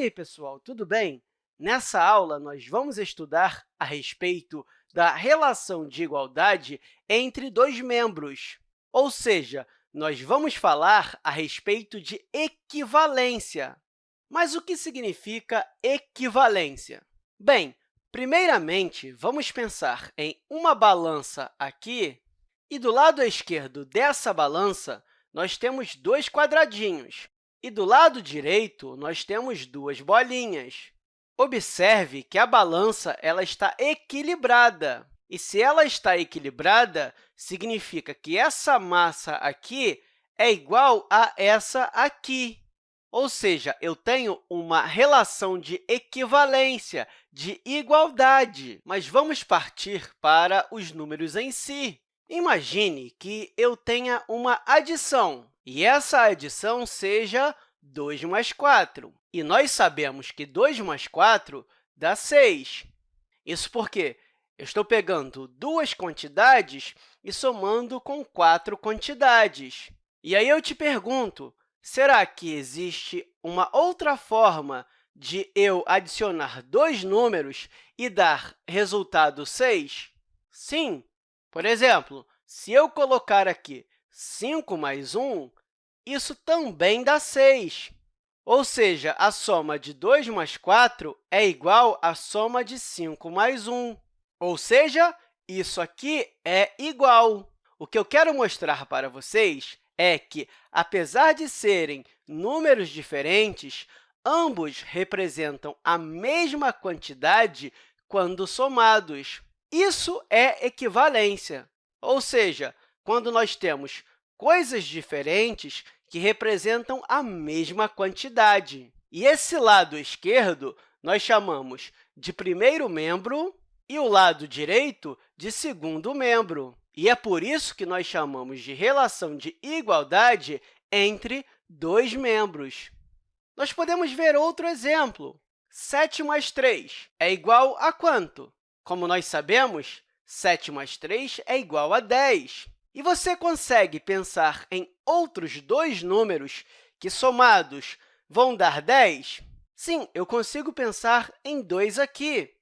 aí, pessoal, tudo bem? Nessa aula, nós vamos estudar a respeito da relação de igualdade entre dois membros, ou seja, nós vamos falar a respeito de equivalência. Mas o que significa equivalência? Bem, primeiramente, vamos pensar em uma balança aqui, e do lado esquerdo dessa balança, nós temos dois quadradinhos, e do lado direito, nós temos duas bolinhas. Observe que a balança ela está equilibrada. E se ela está equilibrada, significa que essa massa aqui é igual a essa aqui. Ou seja, eu tenho uma relação de equivalência, de igualdade. Mas vamos partir para os números em si. Imagine que eu tenha uma adição, e essa adição seja 2 mais 4. E nós sabemos que 2 mais 4 dá 6. Isso porque eu estou pegando duas quantidades e somando com quatro quantidades. E aí eu te pergunto, será que existe uma outra forma de eu adicionar dois números e dar resultado 6? Sim, por exemplo, se eu colocar aqui 5 mais 1, isso também dá 6. Ou seja, a soma de 2 mais 4 é igual à soma de 5 mais 1. Ou seja, isso aqui é igual. O que eu quero mostrar para vocês é que, apesar de serem números diferentes, ambos representam a mesma quantidade quando somados. Isso é equivalência, ou seja, quando nós temos coisas diferentes que representam a mesma quantidade. E esse lado esquerdo nós chamamos de primeiro membro e o lado direito de segundo membro. E é por isso que nós chamamos de relação de igualdade entre dois membros. Nós podemos ver outro exemplo. 7 mais 3 é igual a quanto? Como nós sabemos, 7 mais 3 é igual a 10. E você consegue pensar em outros dois números que, somados, vão dar 10? Sim, eu consigo pensar em dois aqui.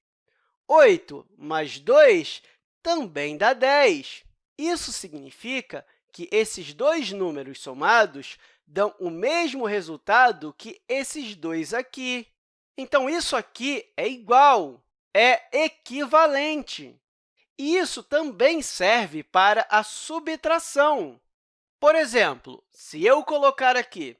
8 mais 2 também dá 10. Isso significa que esses dois números somados dão o mesmo resultado que esses dois aqui. Então, isso aqui é igual é equivalente. Isso também serve para a subtração. Por exemplo, se eu colocar aqui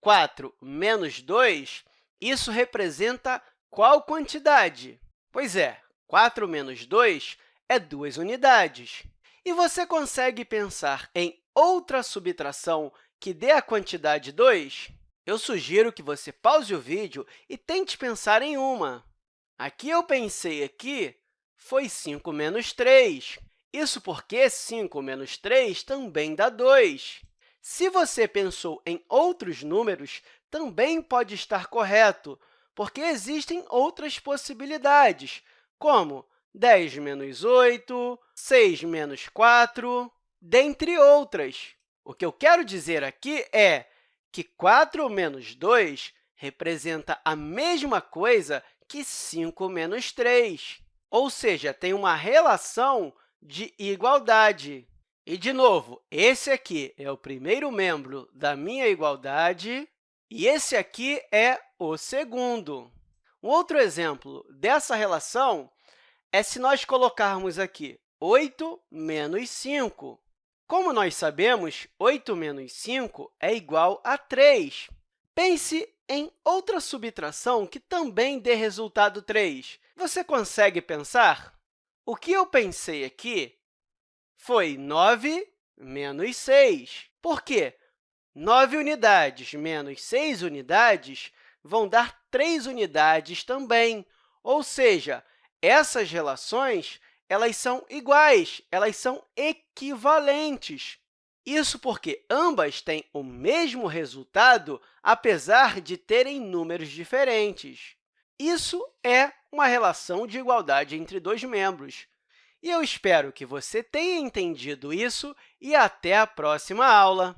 4 menos 2, isso representa qual quantidade? Pois é, 4 menos 2 é 2 unidades. E você consegue pensar em outra subtração que dê a quantidade 2? Eu sugiro que você pause o vídeo e tente pensar em uma. Aqui eu pensei aqui foi 5 menos 3. Isso porque 5 menos 3 também dá 2. Se você pensou em outros números, também pode estar correto, porque existem outras possibilidades, como 10 menos 8, 6 menos 4, dentre outras. O que eu quero dizer aqui é que 4 menos 2 representa a mesma coisa que 5 menos 3, ou seja, tem uma relação de igualdade. E, de novo, esse aqui é o primeiro membro da minha igualdade e esse aqui é o segundo. Um outro exemplo dessa relação é se nós colocarmos aqui 8 menos 5. Como nós sabemos, 8 menos 5 é igual a 3. Pense em outra subtração que também dê resultado 3. Você consegue pensar? O que eu pensei aqui foi 9 menos 6. Por quê? 9 unidades menos 6 unidades vão dar 3 unidades também. Ou seja, essas relações elas são iguais, elas são equivalentes. Isso porque ambas têm o mesmo resultado, apesar de terem números diferentes. Isso é uma relação de igualdade entre dois membros. E eu espero que você tenha entendido isso e até a próxima aula!